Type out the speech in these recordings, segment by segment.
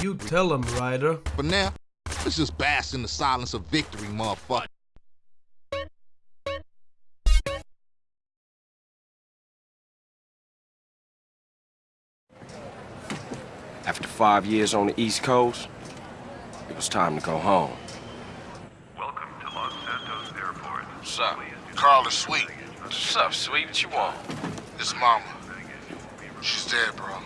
You tell him, Ryder. But now, let's just bask in the silence of victory, motherfucker. After five years on the East Coast, it was time to go home. Welcome to Los Santos Airport. What's up? Carl is sweet. What's up, sweet? What you want? His mama. She's dead, bro.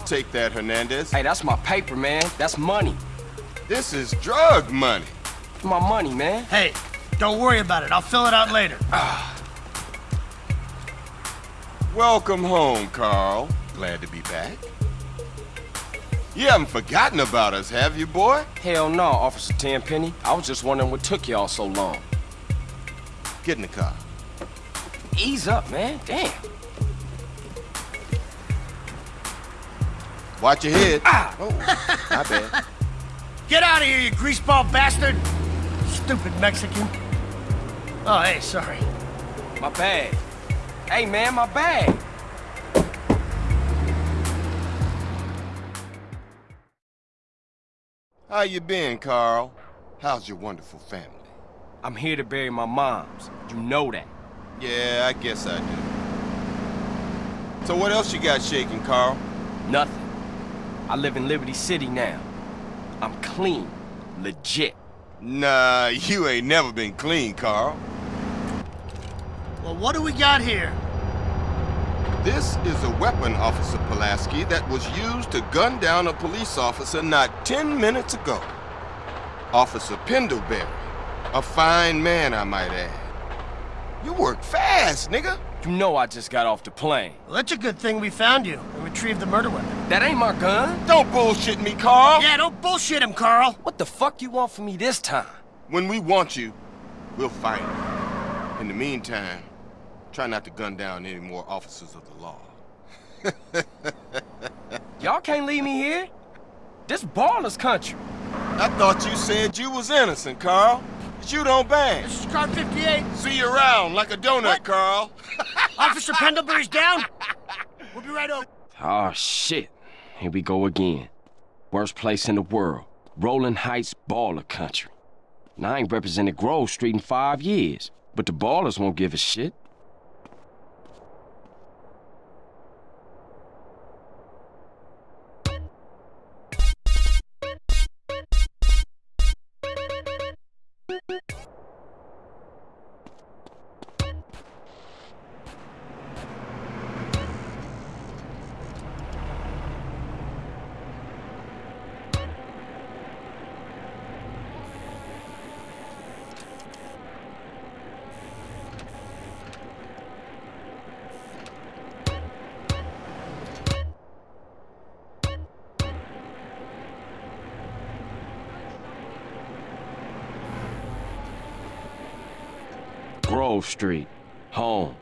I'll take that, Hernandez. Hey, that's my paper, man. That's money. This is drug money. My money, man. Hey, don't worry about it. I'll fill it out later. Welcome home, Carl. Glad to be back. You haven't forgotten about us, have you, boy? Hell no, Officer Tenpenny. I was just wondering what took y'all so long. Get in the car. Ease up, man. Damn. Watch your head. Ah! Oh, my bad. Get out of here, you greaseball bastard! Stupid Mexican. Oh, hey, sorry. My bag. Hey, man, my bag. How you been, Carl? How's your wonderful family? I'm here to bury my moms. You know that. Yeah, I guess I do. So what else you got shaking, Carl? Nothing. I live in Liberty City now. I'm clean. Legit. Nah, you ain't never been clean, Carl. Well, what do we got here? This is a weapon, Officer Pulaski, that was used to gun down a police officer not 10 minutes ago. Officer Pendlebury. A fine man, I might add. You work fast, nigga. You know I just got off the plane. Well, that's a good thing we found you and retrieved the murder weapon. That ain't my gun. Don't bullshit me, Carl. Yeah, don't bullshit him, Carl. What the fuck you want from me this time? When we want you, we'll find you. In the meantime, try not to gun down any more officers of the law. Y'all can't leave me here. This baller's country. I thought you said you was innocent, Carl. But you don't bang. This is car 58. See you around like a donut, What? Carl. Officer Pendlebury's down. We'll be right over. Oh, shit. Here we go again. Worst place in the world. Rolling Heights baller country. And I ain't represented Grove Street in five years. But the Ballas won't give a shit. Grove Street. Home.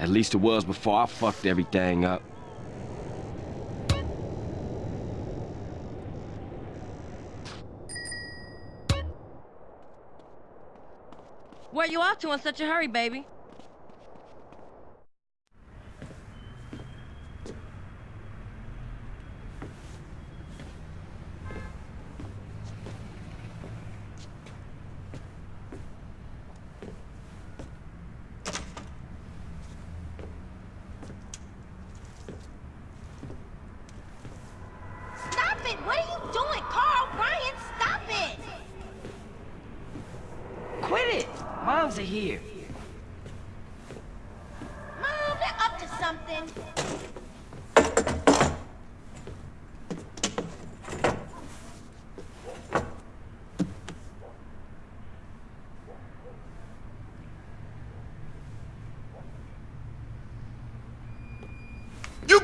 At least it was before I fucked everything up. Where you off to in such a hurry, baby? Stop it! What are you doing, Carl? Brian, stop it! Quit it! Moms are here. Mom, they're up to something.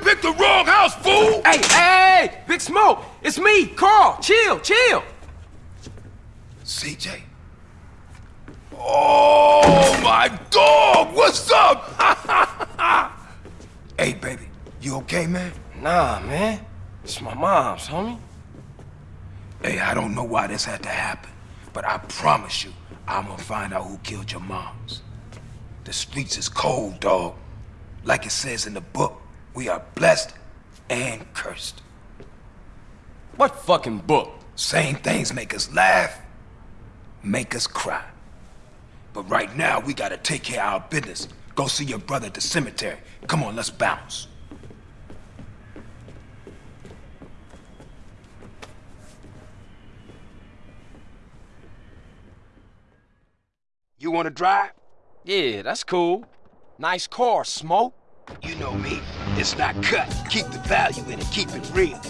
picked the wrong house, fool! Hey, hey, hey, Big Smoke, it's me, Carl. Chill, chill. CJ. Oh, my dog! What's up? hey, baby. You okay, man? Nah, man. It's my mom's, homie. Hey, I don't know why this had to happen, but I promise you, I'm gonna find out who killed your moms. The streets is cold, dog. Like it says in the book, we are blessed and cursed. What fucking book? Same things make us laugh, make us cry. But right now, we gotta take care of our business. Go see your brother at the cemetery. Come on, let's bounce. You wanna drive? Yeah, that's cool. Nice car, Smoke. You know me. It's not cut. Keep the value in it. Keep it real.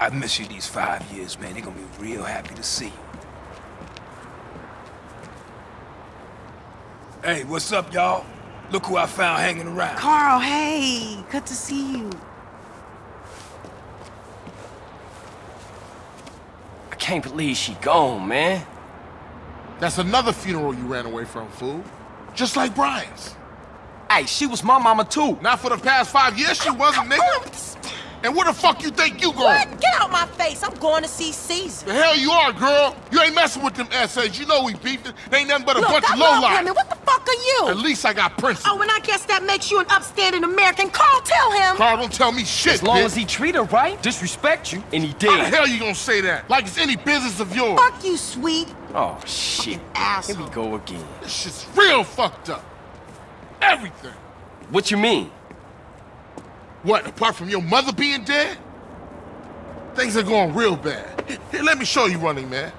I miss you these five years, man. They're gonna be real happy to see you. Hey, what's up, y'all? Look who I found hanging around. Carl, hey, good to see you. I can't believe she gone, man. That's another funeral you ran away from, fool. Just like Brian's. Hey, she was my mama too. Not for the past five years she wasn't, nigga. And where the fuck you think you going? What? Get out my face. I'm going to see Cesar. The hell you are, girl. You ain't messing with them essays. You know we beefed. They ain't nothing but a Look, bunch I of love lowlife. women. What the fuck are you? At least I got principles. Oh, and I guess that makes you an upstanding American. Carl, tell him. Carl, don't tell me shit, As long bitch. as he treat her right, disrespect you, and he did. How the did. hell you gonna say that? Like it's any business of yours. Fuck you, sweet. Oh, shit. Here asshole. we go again. This shit's real fucked up. Everything. What you mean? What, apart from your mother being dead? Things are going real bad. Here, let me show you running, man.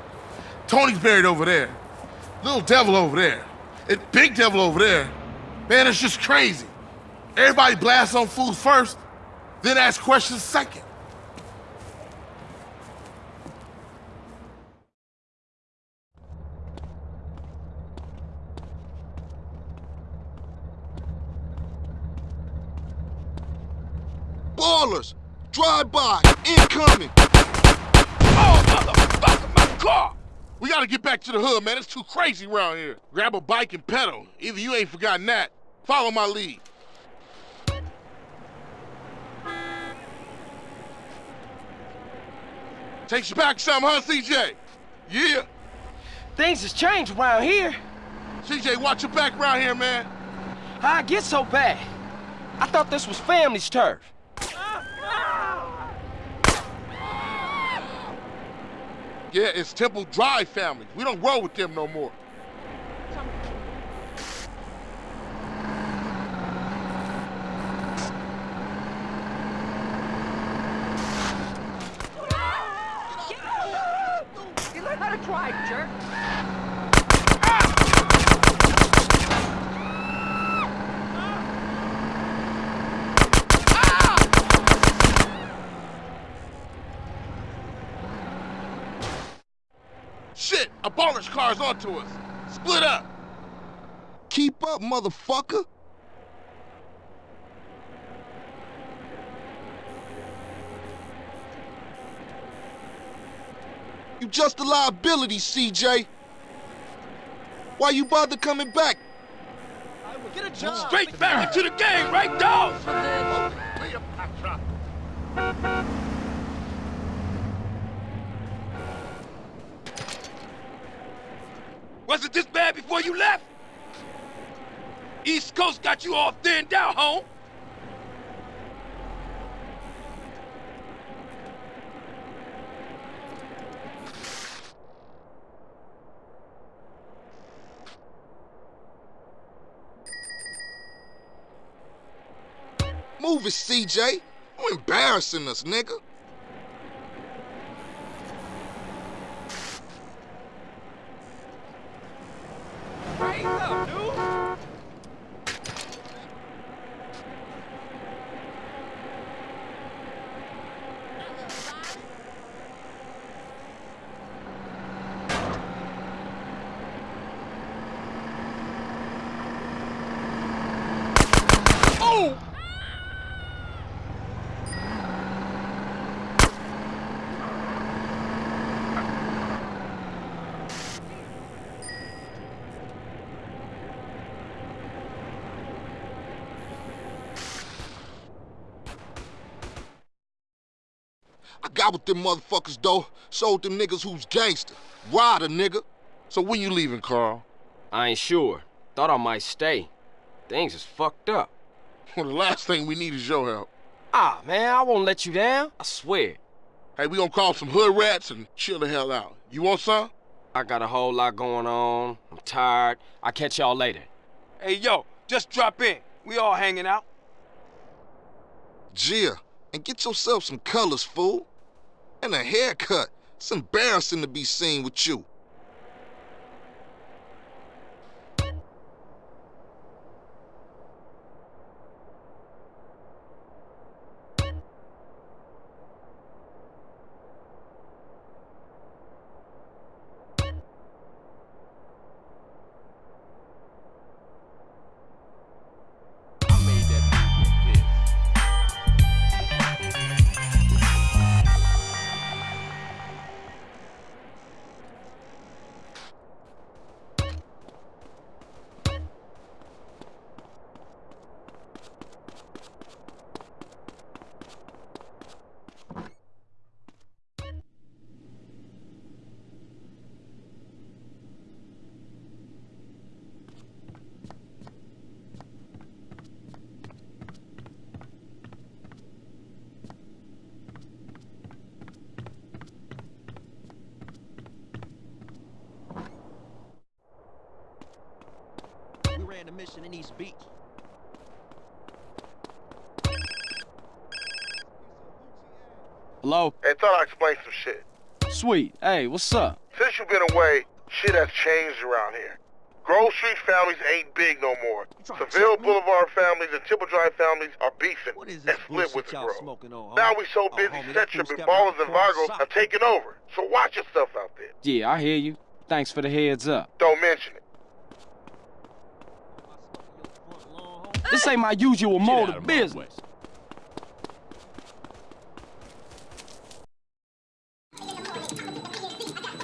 Tony's buried over there. Little devil over there. And big devil over there. Man, it's just crazy. Everybody blasts on fools first, then ask questions second. Ballas! Drive by! Incoming! Oh, motherfucker, my car! We gotta get back to the hood, man. It's too crazy around here. Grab a bike and pedal. Either you ain't forgotten that. Follow my lead. Takes you back some, huh, CJ? Yeah. Things has changed around here. CJ, watch your back around here, man. How I get so bad? I thought this was family's turf. Yeah, it's Temple Drive family. We don't roll with them no more. Drive, jerk. Shit, a baller's car's onto us. Split up. Keep up, motherfucker. You just a liability, CJ. Why you bother coming back? Get a job. Straight back into the game, right, dog? Was it this bad before you left? East Coast got you all thinned out, home. Move it, CJ. You embarrassing us, nigga. Wake up! Got with them motherfuckers, though. Sold them niggas who's gangster. Ryder, nigga. So when you leaving, Carl? I ain't sure. Thought I might stay. Things is fucked up. Well, the last thing we need is your help. Ah, man, I won't let you down. I swear. Hey, we gonna call some hood rats and chill the hell out. You want some? I got a whole lot going on. I'm tired. I'll catch y'all later. Hey, yo, just drop in. We all hanging out. Gia, and get yourself some colors, fool. And a haircut. It's embarrassing to be seen with you. Mission in East Beach. Hello? Hey, thought I'd explain some shit. Sweet. Hey, what's up? Since you've been away, shit has changed around here. Grove Street families ain't big no more. Seville? Boulevard families and Temple Drive families are beefing What is and this split with the y'all Grove. smoking on, Now we so Oh, busy, homie, that Centrum fool and stepped Ballas out and for a Vagos sock. have taken over. So watch yourself out there. Yeah, I hear you. Thanks for the heads up. Don't mention it. This ain't my usual mode of business. Hey,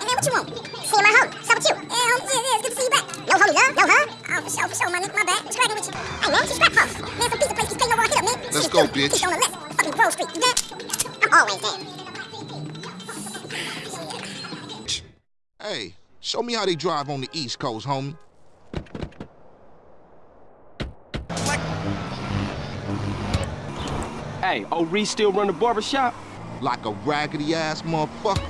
man, what you want? See my homie. What's up with you? Yeah, homie. Yeah, yeah, it's good to see you back. Yo, homie, love? Yo, huh? Oh, for sure, for sure, my nigga. My bad. What's cracking with you? Hey, man, she's scrap house. Man, some pizza place keeps paying over our up, man. Let's Shit, go, dude, bitch. Keep on the list. Fucking Grove Street. You good? I'm always there. Hey, show me how they drive on the East Coast, homie. Hey, old Reese still run the barber shop? Like a raggedy ass motherfucker.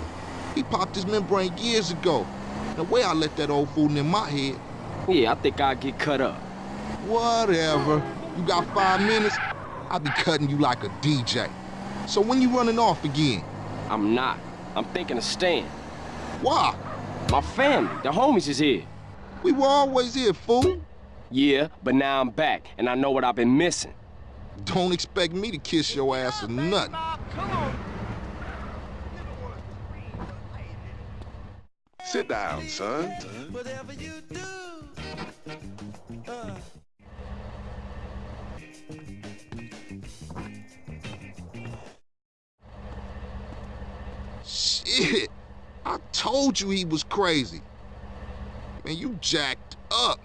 He popped his membrane years ago. The way I let that old fool in my head. Yeah, I think I'll get cut up. Whatever. You got five minutes? I'll be cutting you like a DJ. So when you running off again? I'm not. I'm thinking of staying. Why? My family, the homies is here. We were always here, fool. Yeah, but now I'm back, and I know what I've been missing. Don't expect me to kiss your ass or nothing. Sit down, son. Whatever you do. Uh. Shit. I told you he was crazy. Man, you jacked up.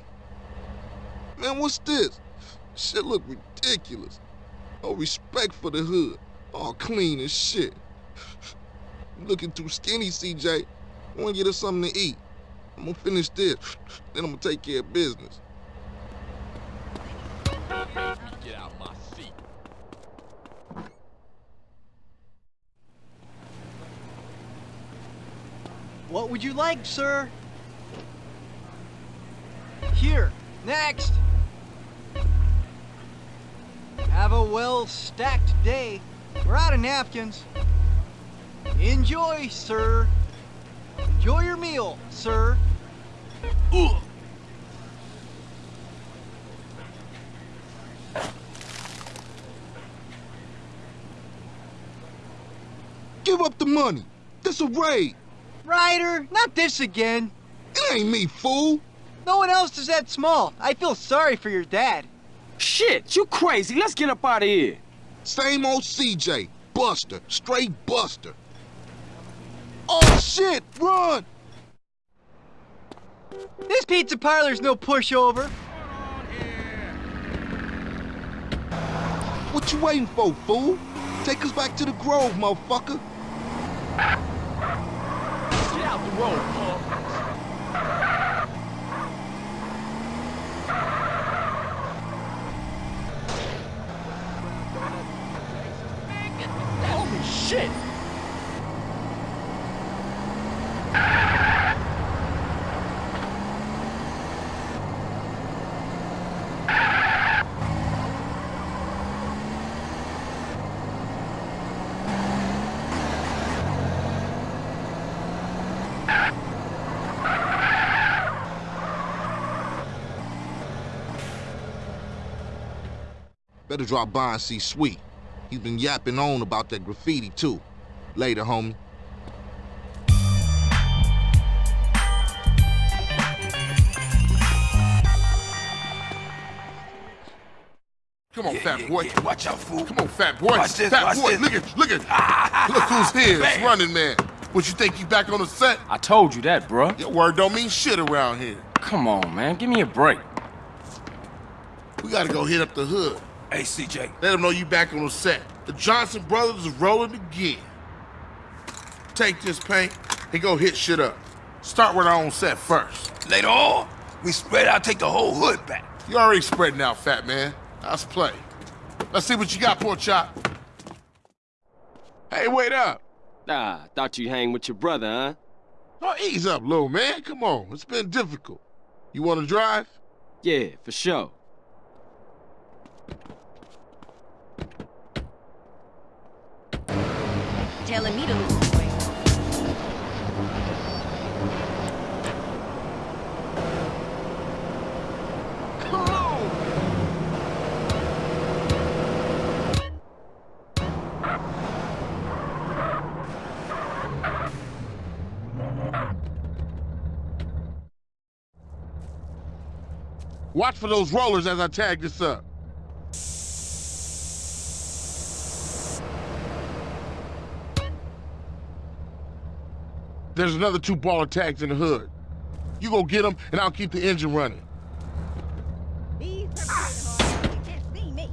Man, what's this? Shit look ridiculous. No respect for the hood. All clean as shit. You looking too skinny, CJ. I wanna get us something to eat. I'm gonna finish this, then I'm gonna take care of business. Get out my seat. What would you like, sir? Here, next. Have a well-stacked day. We're out of napkins. Enjoy, sir. Enjoy your meal, sir. Ugh. Give up the money. This a raid. Ryder, not this again. It ain't me, fool. No one else is that small. I feel sorry for your dad. Shit, you crazy. Let's get up out of here. Same old CJ. Buster. Straight Buster. Oh, shit. Run. This pizza parlor's no pushover. What you waiting for, fool? Take us back to the Grove, motherfucker. Get out the road, punk. Holy shit! Better drop by and see Sweet. He's been yapping on about that graffiti, too. Later, homie. Come on, Yeah, fat yeah, boy. yeah. Watch out, fool. Come on, fat boy. Watch this, fat watch boy, this. look at, look at, ah, look who's here. It's running man. What you think you back on the set? I told you that, bruh. Your word don't mean shit around here. Come on, man. Give me a break. We gotta go hit up the hood. Hey, CJ. Let them know you back on the set. The Johnson brothers is rolling again. Take this paint and go hit shit up. Start with our own set first. Later on, we spread out, take the whole hood back. You already spreading out, fat man. Let's play. Let's see what you got, poor chop. Hey, wait up. Ah, thought you hang with your brother, huh? Oh, ease up, little man. Come on. It's been difficult. You want to drive? Yeah, for sure. Telling me to lose weight. Watch for those rollers as I tag this up. There's another two baller tags in the hood. You go get them, and I'll keep the engine running. These perpetrated hard. You can't see me.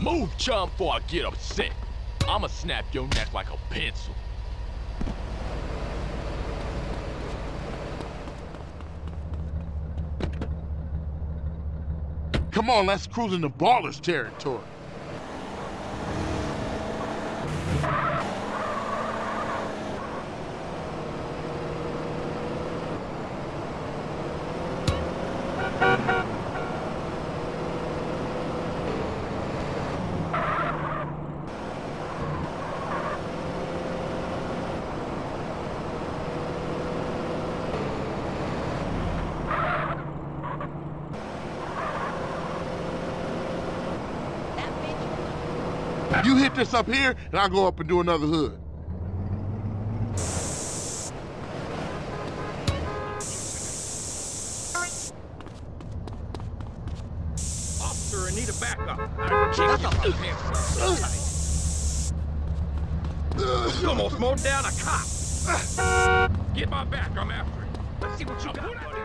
Move, chum, before I get upset. I'ma snap your neck like a pencil. Come on, let's cruise into ballers territory. This up here, and I'll go up and do another hood. Officer, I need a backup. I can't get my pants so tight. You almost mowed down a cop. Get my back, I'm after him. Let's see what you got. buddy.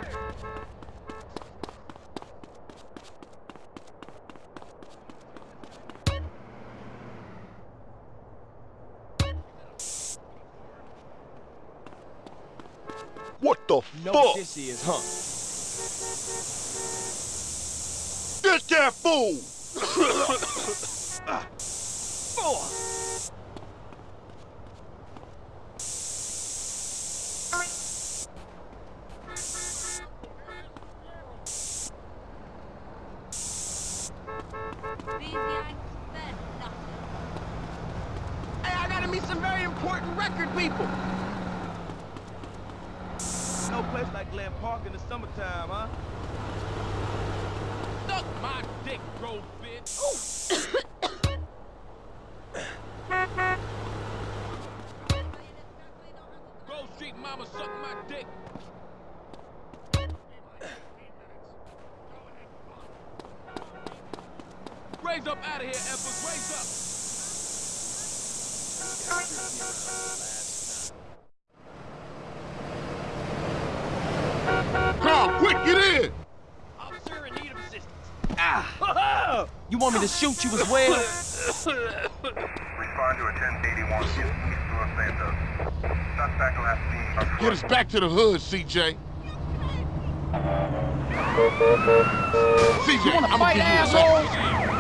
What the Know fuck? this is, huh? Get that fool! Beezy, I said nothing. Hey, I gotta meet some very important record people. No place like Glen Park in the summertime, huh? Suck my dick, bro, bitch. mama sucking my dick. Raise up out of here, Edwards. Raise up. Carl, quick, get in! Officer in need of assistance. Ah! You want me to shoot you as well? Respond to a 1081 East Los Santos. Suspect last seen on Get us back to the hood, CJ. CJ, I'm fight, gonna give you a asshole? second.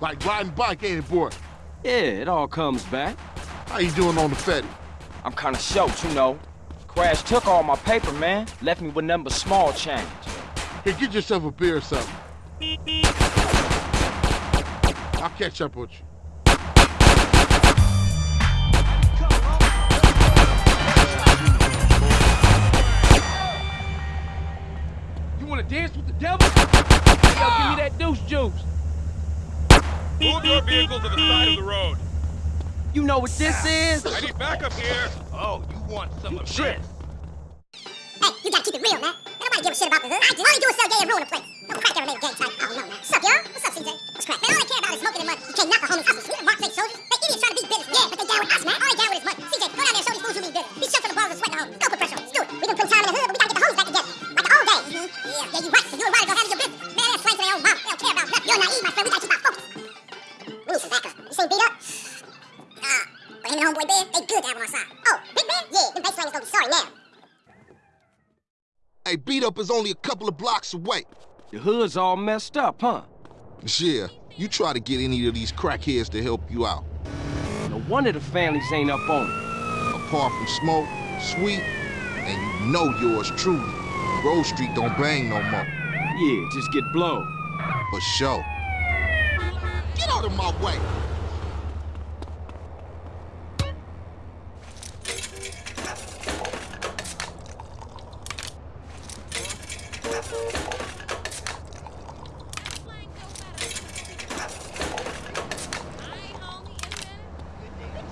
Like riding bike, ain't it, boy? Yeah, it all comes back. How you doing on the Fetty? I'm kinda short, you know. Crash took all my paper, man. Left me with nothing but small change. Hey, get yourself a beer or something. I'll catch up with you. You wanna dance with the devil? Hey, yo, give me that deuce juice. Move your vehicle to the side of the road. You know what this is? I need backup here. Oh, you want some of Shit. this? Hey, you gotta keep it real, man. Nobody give a shit about the hood. I do. All you do is sell gay and ruin the place. No crack ever made a gang type. I don't know, man. What's up, y'all? What's up, CJ? What's crack? Man, all they care about is smoking and money. You can't knock a homie's hustle. We the Mark Lake soldiers. They idiots trying to beat business. Yeah, but they down with us, man. All they down with is money. CJ, go down there and show these fools who mean business. These chumps on the bars are sweating homies. Don't put pressure on us. Do it. We been putting time in the hood, but we gotta get the homies back together. Like the old days. Mm-hmm. Yeah, yeah, you right. You and Ryder go handle your business. Man, that's slang to their own mouth. They don't care about nothing. You're naive, my friend. We gotta keep our Ben, they good to have on our side. Oh, Big Ben? Yeah, them base slangers gonna be sorry now. Hey, B Dup is only a couple of blocks away. The hood's all messed up, huh? Yeah, you try to get any of these crackheads to help you out. No wonder the families ain't up on it. Apart from Smoke, Sweet, and you know yours truly. Grove Street don't bang no more. Yeah, just get blown. For sure. Get out of my way.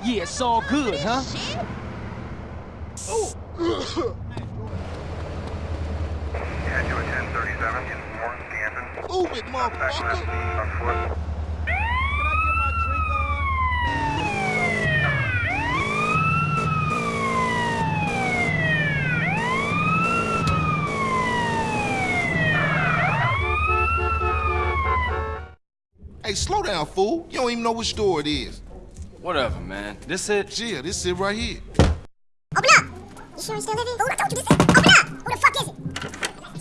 Yeah, it's all good, huh? Head to a 1037 in Warren, Stanton. Move it, motherfucker. Hey, slow down, fool. You don't even know which store it is. Whatever, man. This it? Yeah, this it right here. Open up! You sure he's still living? Fool, I told you this. Open up! Who the fuck is it?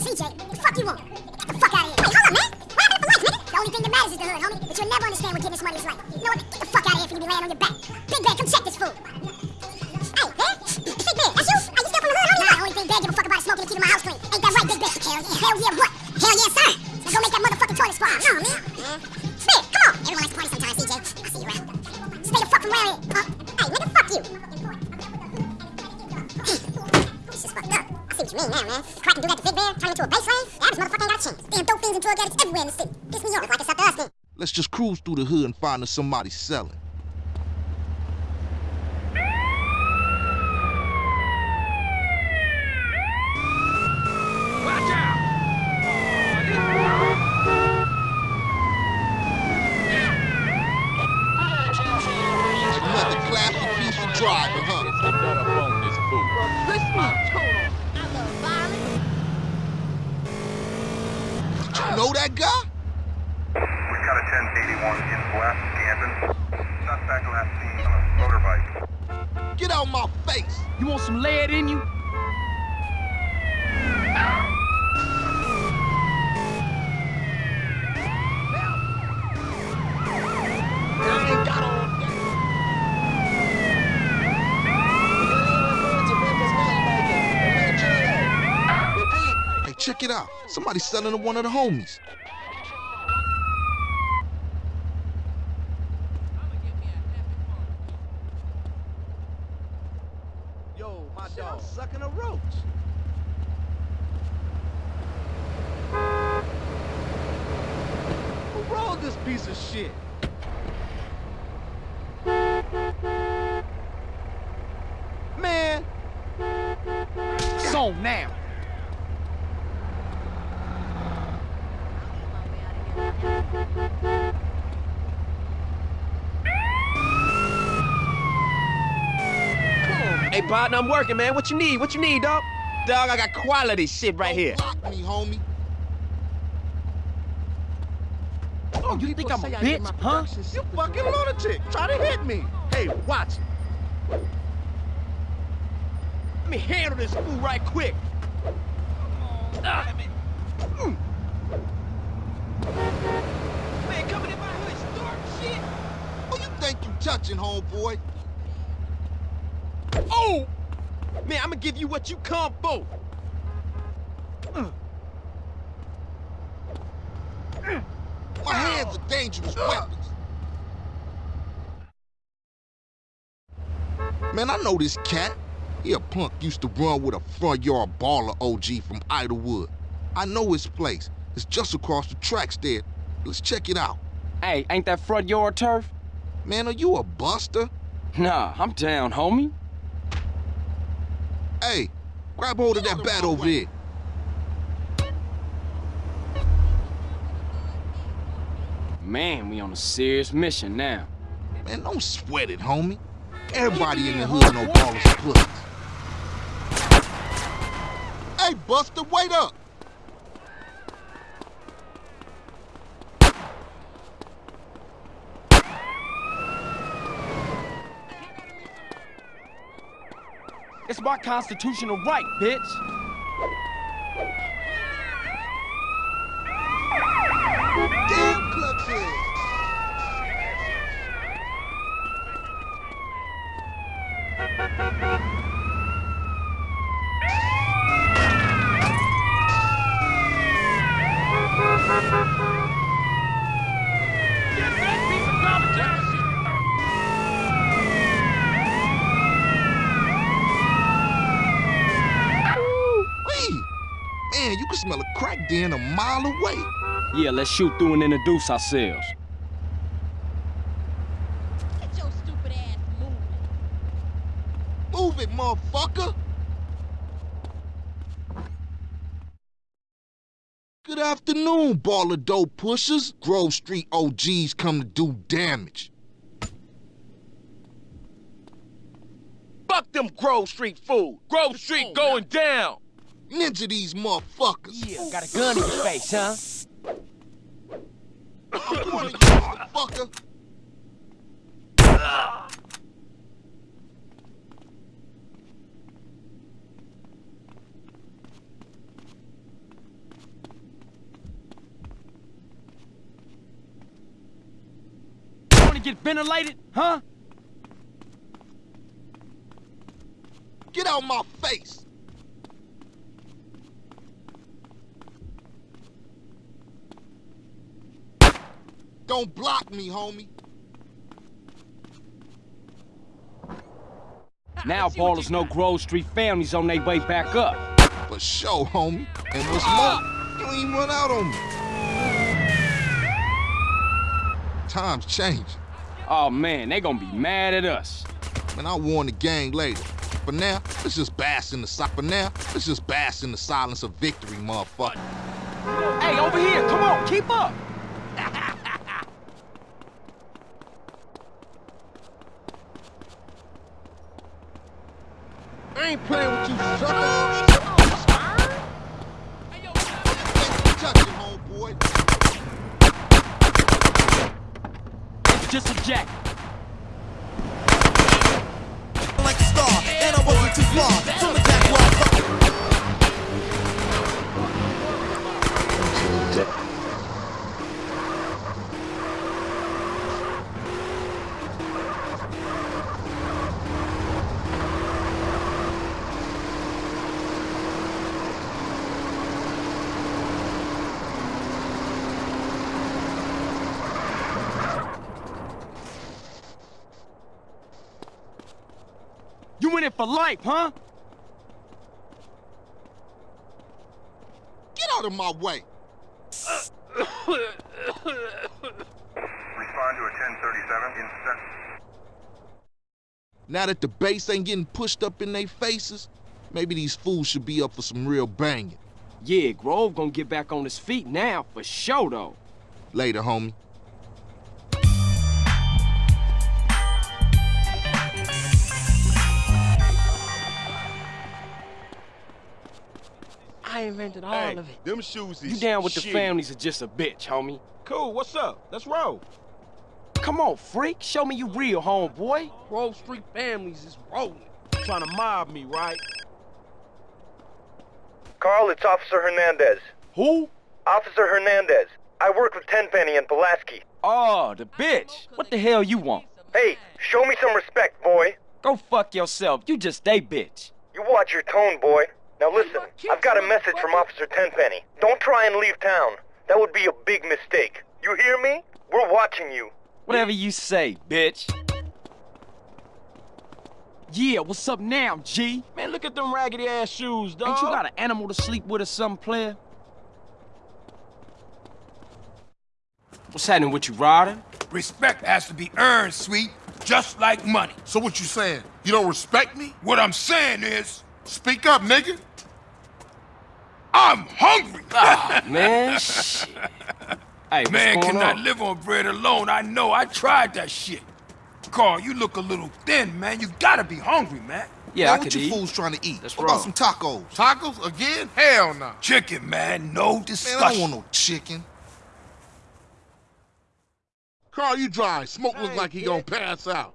CJ, what the fuck you want? Get the fuck out of here. Wait, hold up, man. What happened for life, nigga? The only thing that matters is the hood, homie. But you'll never understand what getting this money is like. You know what? Get the fuck out of here for you be laying on your back. Big Bear, come check this fool. Hey, man. Big Bear, that's you? Are you still from the hood, homie? Nah, the only thing Bear give a fuck about is smoking and keeping my house clean. Ain't that right, Big Bear? Hell yeah, hell yeah, what? Let's just cruise through the hood and find us somebody selling. Watch out! Another classy piece of driving, huh? You know that guy? We've got a 1081 in West Stanton. Suspect last seen on a motorbike. Get out my face! You want some lead in you? Hey, check it out. Somebody's selling to one of the homies. shit, I'm sucking a roach. Who rolled this piece of shit? Man. So now. Hey, partner, I'm working, man. What you need? What you need, dog? Dog, I got quality shit right here. Block me, homie. Oh, you think I'm a bitch, huh? You fucking lunatic. Try to hit me. Hey, watch it. Let me handle this fool right quick. Ah. Mm. Man, coming in my hood, start shit. Who you think you touching, homeboy? Oh! Man, I'm gonna give you what you come for. My dangerous weapons. Man, I know this cat. He a punk used to run with a front yard baller OG from Idlewood. I know his place. It's just across the tracks there. Let's check it out. Hey, ain't that front yard turf? Man, are you a buster? Nah, I'm down, homie. Hey, grab hold of that bat over there. Man, we on a serious mission now. Man, don't sweat it, homie. Everybody in the hood know ballers and pussies. Hey, Buster, wait up! It's my constitutional right, bitch. Damn clubhead! Wee! Man, you can smell a crack den a mile away. Yeah, let's shoot through and introduce ourselves. Get your stupid ass moving. Move it, motherfucker! Good afternoon, baller dope pushers. Grove Street OGs come to do damage. Fuck them Grove Street fool. Grove Street going down. Ninja these motherfuckers. Yeah, got a gun in your face, huh? One of you, motherfucker. Get ventilated, huh? Get out my face. Don't block me, homie. Now Ballas know Grove Street families on their way back up. For sure, homie. And what's more, you ain't run out on me. Times change. Oh man, they gonna be mad at us. Man, I'll warn the gang later. For now, let's just bask in the si- For now, let's just bask in the silence of victory, motherfucker. Hey, over here, come on, keep up. I ain't playing with you, sucker. Touch it, homeboy. It's just a jack. like a star, and I wasn't too far for life, huh? Get out of my way! Respond to a 1037. Now that the base ain't getting pushed up in their faces, maybe these fools should be up for some real banging. Yeah, Grove gonna get back on his feet now, for sure, though. Later, homie. Invented all Hey, of it. them shoes is You down with the families are just a bitch, homie. Cool, what's up? Let's roll. Come on, freak. Show me you real, homeboy. Grove Street families is rolling. Trying to mob me, right? Carl, it's Officer Hernandez. Who? Officer Hernandez. I work with Tenpenny and Pulaski. Oh, the bitch. What the hell you want? Hey, show me some respect, boy. Go fuck yourself. You just a bitch. You watch your tone, boy. Now listen, I've got a message from Officer Tenpenny. Don't try and leave town. That would be a big mistake. You hear me? We're watching you. Whatever you say, bitch. Yeah, what's up now, G? Man, look at them raggedy ass shoes, dog. Ain't you got an animal to sleep with or some player? What's happening with you, Ryder? Respect has to be earned, sweet, just like money. So what you saying? You don't respect me? What I'm saying is, Speak up, nigga. I'm hungry. Ah, man, shit. Hey, Man cannot on? live on bread alone. I know. I tried that shit. Carl, you look a little thin, man. You gotta be hungry, man. Yeah, Man, I what could you eat. fools trying to eat? That's what about some tacos? Tacos again? Hell no. Chicken, man. No Man, discussion. I don't want no chicken. Carl, you dry. Smoke look like he gonna pass out.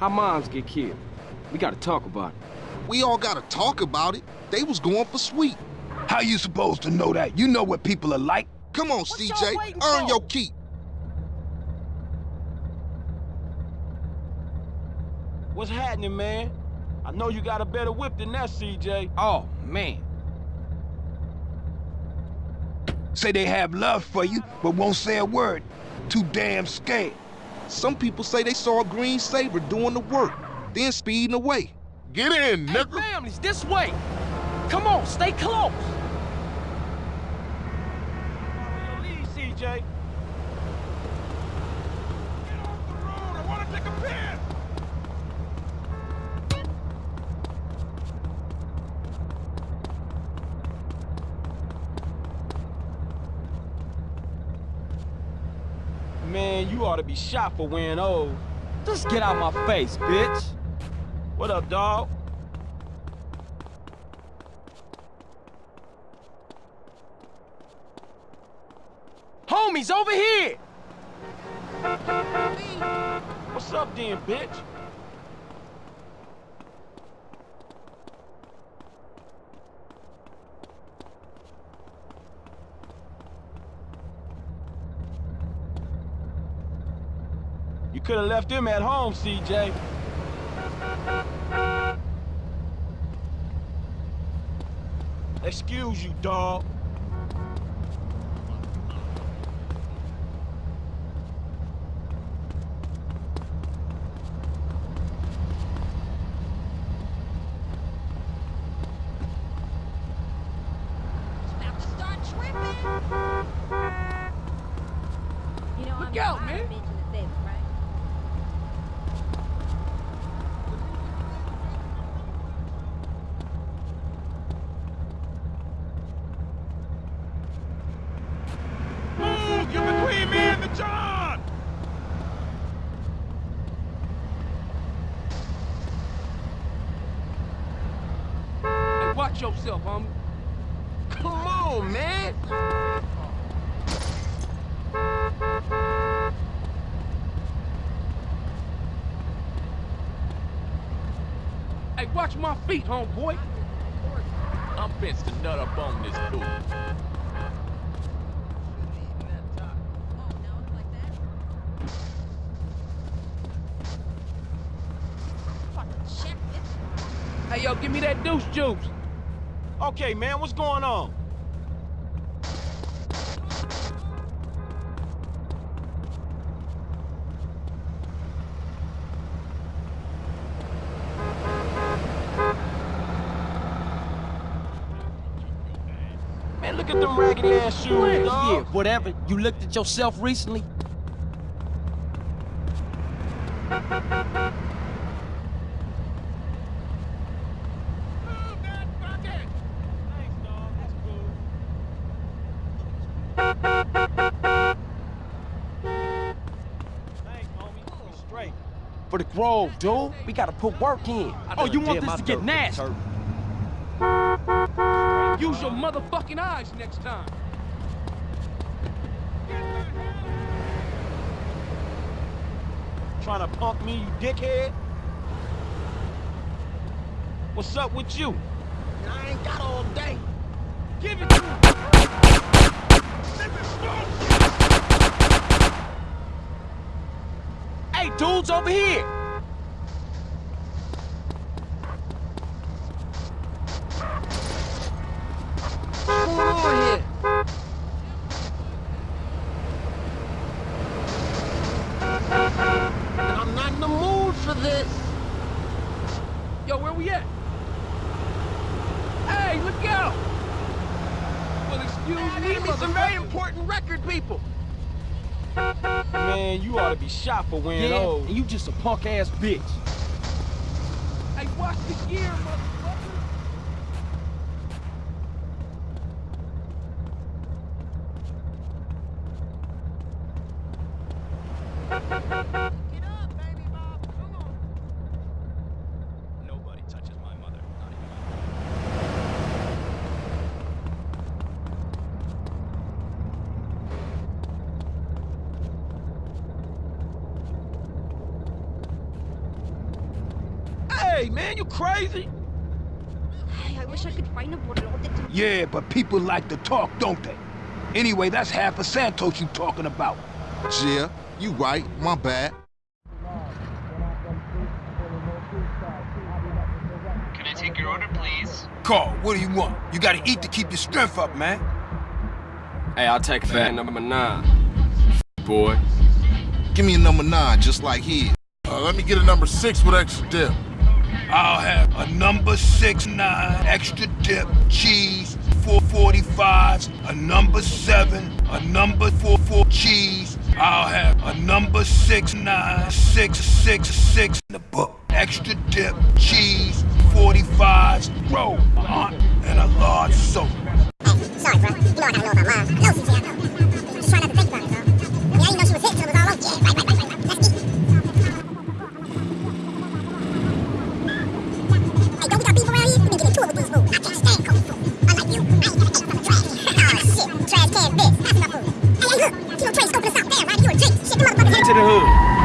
How moms get killed? We gotta talk about it. We all gotta talk about it. They was going for sweet. How you supposed to know that? You know what people are like. Come on, y'all CJ. Earn for? your keep. What's happening, man? I know you got a better whip than that, CJ. Oh, man. Say they have love for you, but won't say a word. Too damn scared. Some people say they saw a green Sabre doing the work, then speeding away. Get in, Hey, nigga. families, this way. Come on, stay close. Follow your lead, CJ. Get off the road. I want to take a piss. Man, you ought to be shot for wearing old. Just get out my face, bitch. What up, dog? Homies, over here. What's up, then, bitch? Could have left him at home, CJ. Excuse you, dog. About to start tripping. You know, Look I'm out, sorry I man. mentioned the Sabre, right? Move! You're between me and the John! Hey, yourself, homie. Come on, man. Hey, watch my feet, homeboy. I'm fenced to nut up on this dude. Hey, yo, give me that deuce juice okay, man. What's going on? Man, look at them raggedy ass shoes, dog. Yeah, whatever. You looked at yourself recently? For dude. We gotta put work in. Oh, you want this to get nasty? Use your motherfucking eyes next time. Trying to punk me, you dickhead? What's up with you? I ain't got all day. Give it to me. Hey, dudes over here! What's going on here? And I'm not in the mood for this. Yo, where we at? Hey, look out! Well, excuse Man, me, I need some very motherfucker. important record people. Man, to be shot for wearing Yeah, those. and you just a punk ass bitch. Hey, watch the gear, motherfucker. Nobody touches my mother. Hey, man, you crazy? I wish I could find a borlote to... Yeah, but people like to talk, don't they? Anyway, that's half of Santos you talking about. Yeah, you right. My bad. Can I take your order, please? Carl, what do you want? You gotta eat to keep your strength up, man. Hey, I'll take fat number nine. Boy. Give me a number nine, just like his. Uh, let me get a number six with extra dip. I'll have a number six nine, extra dip, cheese, four forty fives, a number seven, a number four four cheese. I'll have a number six nine, six six six in the book, extra dip, cheese, forty fives, roll, aunt, and a large soda. Oh, sorry, bro. You know I gotta I trash. shit. Trash can this. That's enough food. Hey, hey, look. Kilo Tray scoping us out. Damn, right? You a drink. Shit, them motherfuckers Get to the hood.